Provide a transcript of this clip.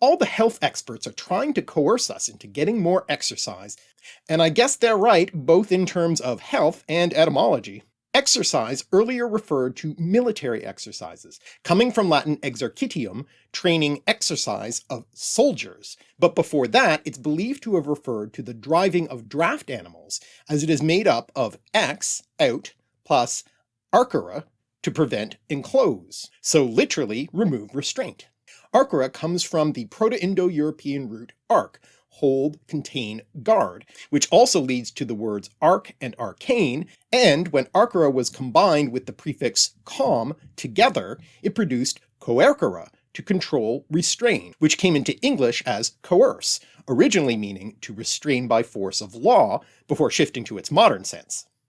All the health experts are trying to coerce us into getting more exercise, and I guess they're right both in terms of health and etymology. Exercise earlier referred to military exercises, coming from Latin exercitium, training exercise of soldiers, but before that it's believed to have referred to the driving of draft animals, as it is made up of ex, out, plus arcere, to prevent enclose, so literally remove restraint. Arcere comes from the Proto-Indo-European root ark, hold, contain, guard, which also leads to the words ark and arcane, and when arcere was combined with the prefix com together, it produced coercere, to control, restrain, which came into English as coerce, originally meaning to restrain by force of law, before shifting to its modern sense.